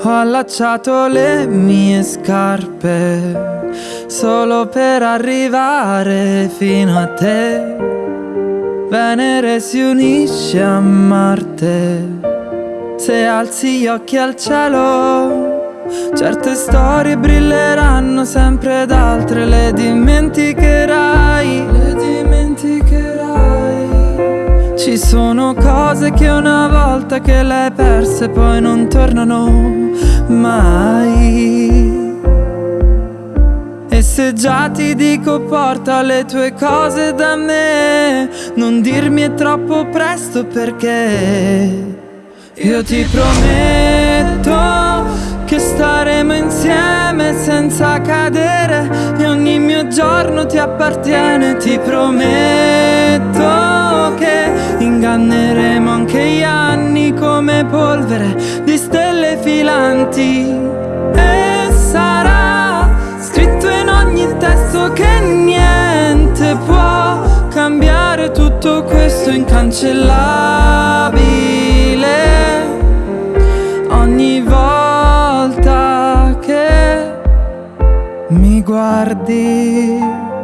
Ho allacciato le mie scarpe solo per arrivare fino a te. Venere si unisce a Marte se alzi gli occhi al cielo. Certe storie brilleranno sempre ed le dimenticherai. Ci sono cose che una volta che le hai perse poi non tornano mai. E se già ti dico porta le tue cose da me, non dirmi è troppo presto perché io ti prometto che staremo insieme senza cadere e ogni mio giorno ti appartiene, ti prometto inganneremo anche gli anni come polvere di stelle filanti. E sarà scritto in ogni testo che niente può cambiare tutto questo incancellabile. Ogni volta che mi guardi